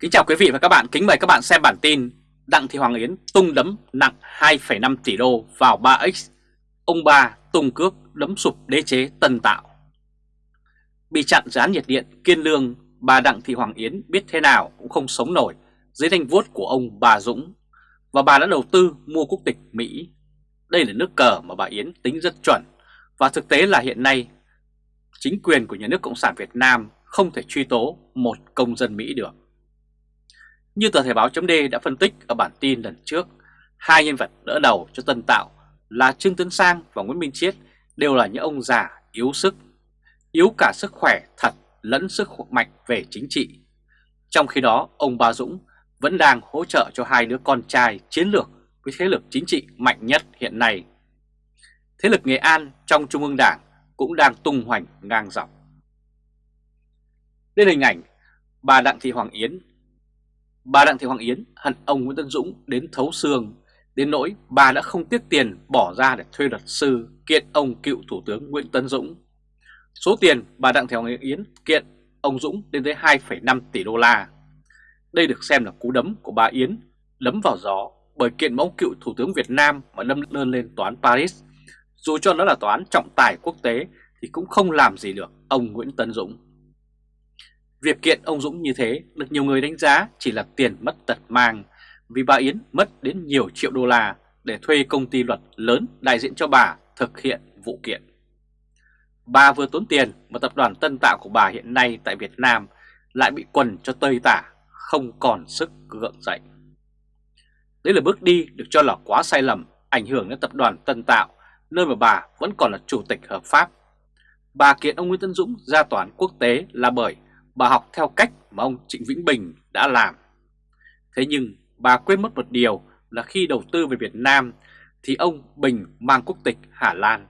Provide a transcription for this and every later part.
Kính chào quý vị và các bạn, kính mời các bạn xem bản tin Đặng Thị Hoàng Yến tung đấm nặng 2,5 tỷ đô vào 3X Ông ba tung cước đấm sụp đế chế tân tạo. Bị chặn gián nhiệt điện Kiên Lương, bà Đặng Thị Hoàng Yến biết thế nào cũng không sống nổi dưới thanh vuốt của ông bà Dũng. Và bà đã đầu tư mua quốc tịch Mỹ. Đây là nước cờ mà bà Yến tính rất chuẩn. Và thực tế là hiện nay chính quyền của nhà nước Cộng sản Việt Nam không thể truy tố một công dân Mỹ được như tờ Thể báo chấm đã phân tích ở bản tin lần trước, hai nhân vật đỡ đầu cho Tân Tạo là Trương Tấn Sang và Nguyễn Minh Chiết đều là những ông già yếu sức, yếu cả sức khỏe thật lẫn sức mạnh về chính trị. Trong khi đó, ông Ba Dũng vẫn đang hỗ trợ cho hai đứa con trai chiến lược với thế lực chính trị mạnh nhất hiện nay. Thế lực Nghệ An trong Trung ương Đảng cũng đang tung hoành ngang dọc. Đây là hình ảnh bà Đặng Thị Hoàng Yến Bà Đặng Thị Hoàng Yến hận ông Nguyễn Tân Dũng đến thấu xương, đến nỗi bà đã không tiếc tiền bỏ ra để thuê luật sư kiện ông cựu Thủ tướng Nguyễn Tân Dũng. Số tiền bà Đặng Thị Hoàng Yến kiện ông Dũng lên tới 2,5 tỷ đô la. Đây được xem là cú đấm của bà Yến đấm vào gió bởi kiện mẫu cựu Thủ tướng Việt Nam mà lâm đơn lên toán Paris. Dù cho nó là toán trọng tài quốc tế thì cũng không làm gì được ông Nguyễn Tân Dũng. Việc kiện ông Dũng như thế được nhiều người đánh giá chỉ là tiền mất tật mang vì bà Yến mất đến nhiều triệu đô la để thuê công ty luật lớn đại diện cho bà thực hiện vụ kiện. Bà vừa tốn tiền mà tập đoàn tân tạo của bà hiện nay tại Việt Nam lại bị quần cho tơi tả, không còn sức gượng dậy. Đây là bước đi được cho là quá sai lầm, ảnh hưởng đến tập đoàn tân tạo, nơi mà bà vẫn còn là chủ tịch hợp pháp. Bà kiện ông Nguyễn Tân Dũng ra toán quốc tế là bởi bà học theo cách mà ông Trịnh Vĩnh Bình đã làm. Thế nhưng bà quên mất một điều là khi đầu tư về Việt Nam thì ông Bình mang quốc tịch Hà Lan.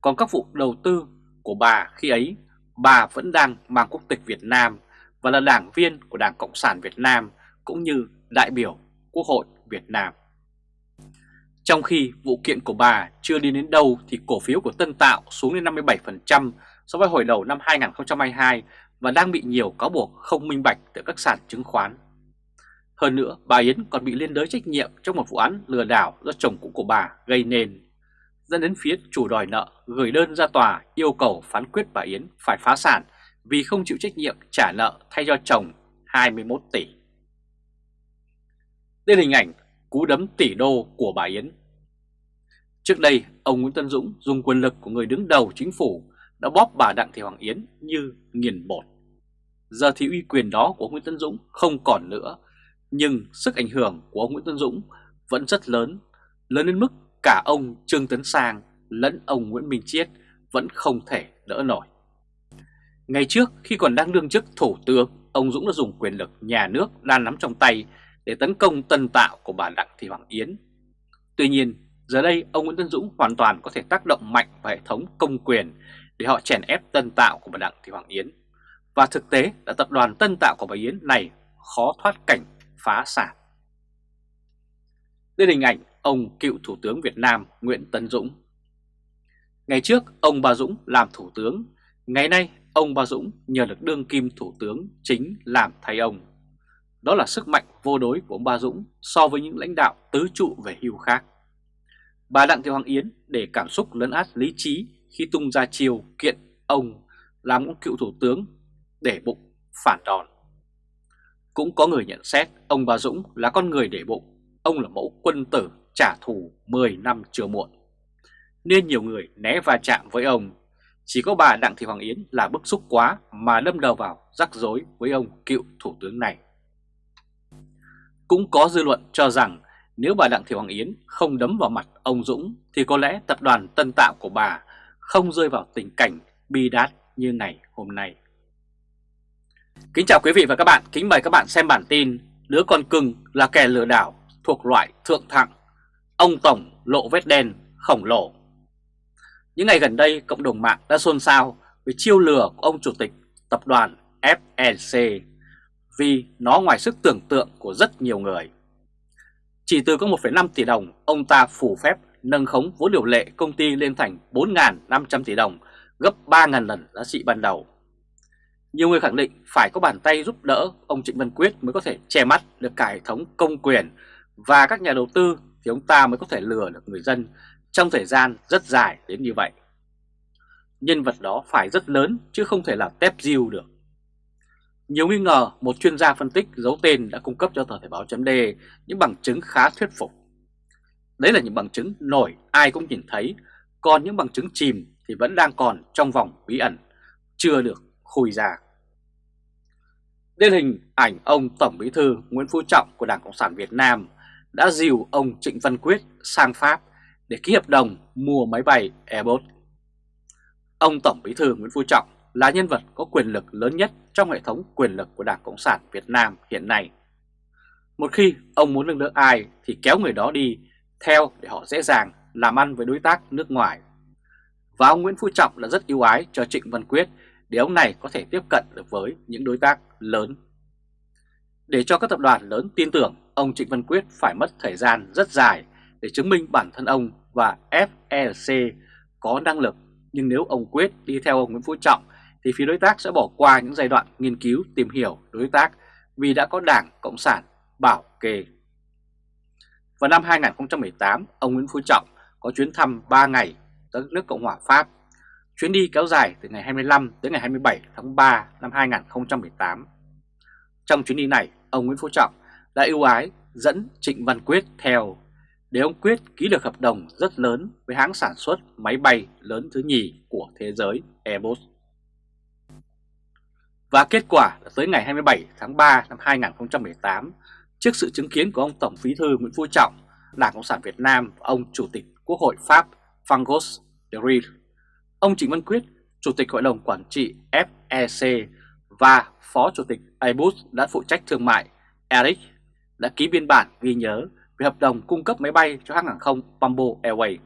Còn các vụ đầu tư của bà khi ấy, bà vẫn đang mang quốc tịch Việt Nam và là đảng viên của Đảng Cộng sản Việt Nam cũng như đại biểu Quốc hội Việt Nam. Trong khi vụ kiện của bà chưa đi đến đâu thì cổ phiếu của Tân Tạo xuống đến 57% so với hồi đầu năm 2022 và đang bị nhiều cáo buộc không minh bạch từ các sàn chứng khoán. Hơn nữa, bà Yến còn bị liên đới trách nhiệm trong một vụ án lừa đảo do chồng cũ của bà gây nên, dẫn đến phía chủ đòi nợ gửi đơn ra tòa yêu cầu phán quyết bà Yến phải phá sản vì không chịu trách nhiệm trả nợ thay cho chồng 21 tỷ. Đây là hình ảnh cú đấm tỷ đô của bà Yến. Trước đây, ông Nguyễn Tân Dũng dùng quyền lực của người đứng đầu chính phủ đã bóp bà Đặng Thị Hoàng Yến như nghiền bột. Giờ thì uy quyền đó của Nguyễn Tân Dũng không còn nữa, nhưng sức ảnh hưởng của ông Nguyễn Tân Dũng vẫn rất lớn, lớn đến mức cả ông Trương Tấn Sang lẫn ông Nguyễn Minh Chiết vẫn không thể đỡ nổi. Ngày trước khi còn đang đương chức thủ tướng, ông Dũng đã dùng quyền lực nhà nước đang nắm trong tay để tấn công tân tạo của bà Đặng Thị Hoàng Yến. Tuy nhiên, giờ đây ông Nguyễn Tân Dũng hoàn toàn có thể tác động mạnh vào hệ thống công quyền để họ chèn ép tân tạo của bà Đặng Thị Hoàng Yến. Và thực tế là tập đoàn tân tạo của bà Yến này khó thoát cảnh phá sản. Đây là hình ảnh ông cựu Thủ tướng Việt Nam Nguyễn tấn Dũng. Ngày trước ông Bà Dũng làm Thủ tướng, ngày nay ông Bà Dũng nhờ được đương kim Thủ tướng chính làm thay ông. Đó là sức mạnh vô đối của ông Bà Dũng so với những lãnh đạo tứ trụ về hưu khác. Bà Đặng Thị Hoàng Yến để cảm xúc lấn át lý trí khi tung ra chiều kiện ông làm ông cựu thủ tướng để bụng phản đòn. Cũng có người nhận xét ông Bà Dũng là con người để bụng, ông là mẫu quân tử trả thù 10 năm chưa muộn. Nên nhiều người né va chạm với ông, chỉ có bà Đặng Thị Hoàng Yến là bức xúc quá mà đâm đầu vào rắc rối với ông cựu thủ tướng này. Cũng có dư luận cho rằng nếu bà Đặng Thị Hoàng Yến không đấm vào mặt ông Dũng thì có lẽ tập đoàn tân tạo của bà không rơi vào tình cảnh bi đát như ngày hôm nay. Kính chào quý vị và các bạn, kính mời các bạn xem bản tin Đứa con cưng là kẻ lừa đảo thuộc loại thượng thặng Ông Tổng lộ vết đen khổng lồ. Những ngày gần đây cộng đồng mạng đã xôn xao với chiêu lừa của ông chủ tịch tập đoàn FLC Vì nó ngoài sức tưởng tượng của rất nhiều người. Chỉ từ có 1,5 tỷ đồng ông ta phủ phép nâng khống vốn điều lệ công ty lên thành 4.500 tỷ đồng, gấp 3.000 lần giá trị ban đầu. Nhiều người khẳng định phải có bàn tay giúp đỡ ông Trịnh Văn Quyết mới có thể che mắt được cả hệ thống công quyền và các nhà đầu tư thì ông ta mới có thể lừa được người dân trong thời gian rất dài đến như vậy. Nhân vật đó phải rất lớn chứ không thể là tép diêu được. Nhiều nghi ngờ một chuyên gia phân tích giấu tên đã cung cấp cho tờ Thể báo chấm những bằng chứng khá thuyết phục. Đấy là những bằng chứng nổi ai cũng nhìn thấy, còn những bằng chứng chìm thì vẫn đang còn trong vòng bí ẩn, chưa được khui ra. Đây hình ảnh ông Tổng Bí thư Nguyễn Phú Trọng của Đảng Cộng sản Việt Nam đã dìu ông Trịnh Văn Quyết sang Pháp để ký hợp đồng mua máy bay Airbus. Ông Tổng Bí thư Nguyễn Phú Trọng là nhân vật có quyền lực lớn nhất trong hệ thống quyền lực của Đảng Cộng sản Việt Nam hiện nay. Một khi ông muốn nâng đỡ ai thì kéo người đó đi theo để họ dễ dàng làm ăn với đối tác nước ngoài. Và ông Nguyễn Phú Trọng là rất ưu ái cho Trịnh Văn Quyết để ông này có thể tiếp cận được với những đối tác lớn. Để cho các tập đoàn lớn tin tưởng, ông Trịnh Văn Quyết phải mất thời gian rất dài để chứng minh bản thân ông và FLC có năng lực. Nhưng nếu ông Quyết đi theo ông Nguyễn Phú Trọng thì phía đối tác sẽ bỏ qua những giai đoạn nghiên cứu tìm hiểu đối tác vì đã có Đảng Cộng sản bảo kê. Vào năm 2018, ông Nguyễn Phú Trọng có chuyến thăm 3 ngày tới nước Cộng hòa Pháp. Chuyến đi kéo dài từ ngày 25 tới ngày 27 tháng 3 năm 2018. Trong chuyến đi này, ông Nguyễn Phú Trọng đã ưu ái dẫn Trịnh Văn Quyết theo để ông Quyết ký được hợp đồng rất lớn với hãng sản xuất máy bay lớn thứ nhì của thế giới Airbus. Và kết quả là tới ngày 27 tháng 3 năm 2018, trước sự chứng kiến của ông Tổng Bí thư Nguyễn Phú Trọng, Đảng Cộng sản Việt Nam và ông Chủ tịch Quốc hội Pháp Fangos de Rille, ông Trịnh Văn Quyết, Chủ tịch Hội đồng Quản trị FEC và Phó Chủ tịch Airbus đã phụ trách thương mại Eric đã ký biên bản ghi nhớ về hợp đồng cung cấp máy bay cho hãng hàng không Bamboo Airways.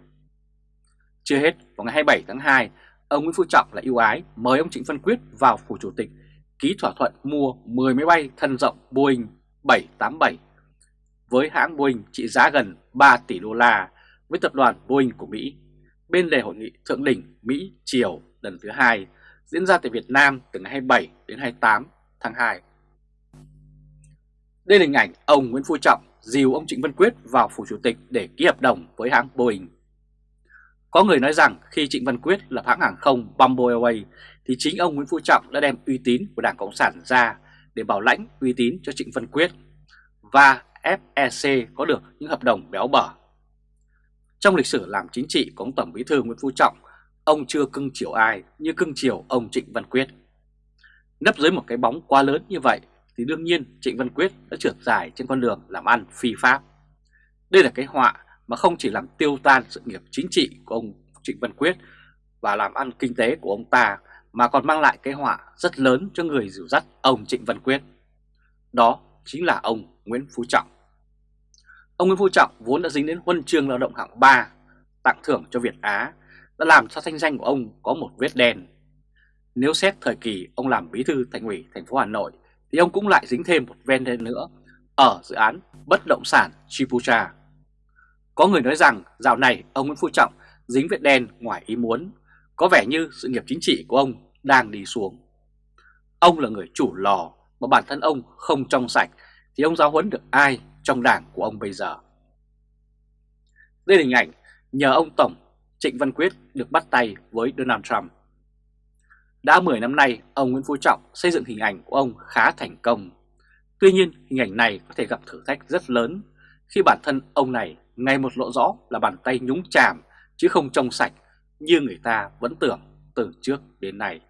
Chưa hết, vào ngày 27 tháng 2, ông Nguyễn Phú Trọng lại ưu ái mời ông Trịnh Văn Quyết vào phủ chủ tịch ký thỏa thuận mua 10 máy bay thân rộng Boeing 787 với hãng Boeing trị giá gần 3 tỷ đô la với tập đoàn Boeing của Mỹ bên lề hội nghị thượng đỉnh Mỹ-Triều lần thứ hai diễn ra tại Việt Nam từ ngày 27 đến 28 tháng 2. Đây là hình ảnh ông Nguyễn Phú Trọng dìu ông Trịnh Văn Quyết vào phủ chủ tịch để ký hợp đồng với hãng Boeing. Có người nói rằng khi Trịnh Văn Quyết lập hãng hàng không Bamboo Airways thì chính ông Nguyễn Phú Trọng đã đem uy tín của Đảng Cộng sản ra để bảo lãnh uy tín cho Trịnh Văn Quyết và FEC có được những hợp đồng béo bở. Trong lịch sử làm chính trị của ông Tổng Bí thư Nguyễn Phú Trọng, ông chưa cưng chiều ai như cưng chiều ông Trịnh Văn Quyết. Nấp dưới một cái bóng quá lớn như vậy thì đương nhiên Trịnh Văn Quyết đã trượt dài trên con đường làm ăn phi pháp. Đây là cái họa mà không chỉ làm tiêu tan sự nghiệp chính trị của ông Trịnh Văn Quyết và làm ăn kinh tế của ông ta mà còn mang lại cái họa rất lớn cho người dìu dắt ông Trịnh Văn Quyết. Đó chính là ông Nguyễn Phú Trọng. Ông Nguyễn Phú Trọng vốn đã dính đến huân chương lao động hạng 3 tặng thưởng cho Việt Á đã làm cho thanh danh của ông có một vết đen. Nếu xét thời kỳ ông làm bí thư thành ủy thành phố Hà Nội thì ông cũng lại dính thêm một ven đen nữa ở dự án bất động sản Chipucha. Có người nói rằng dạo này ông Nguyễn Phú Trọng dính vết đen ngoài ý muốn, có vẻ như sự nghiệp chính trị của ông đang đi xuống. Ông là người chủ lò mà bản thân ông không trong sạch thì ông giáo huấn được ai trong đảng của ông bây giờ. Đây là hình ảnh nhờ ông Tổng Trịnh Văn Quyết được bắt tay với Donald Trump. Đã 10 năm nay, ông Nguyễn Phú Trọng xây dựng hình ảnh của ông khá thành công. Tuy nhiên, hình ảnh này có thể gặp thử thách rất lớn khi bản thân ông này ngày một lộ rõ là bàn tay nhúng chàm chứ không trong sạch như người ta vẫn tưởng từ trước đến nay.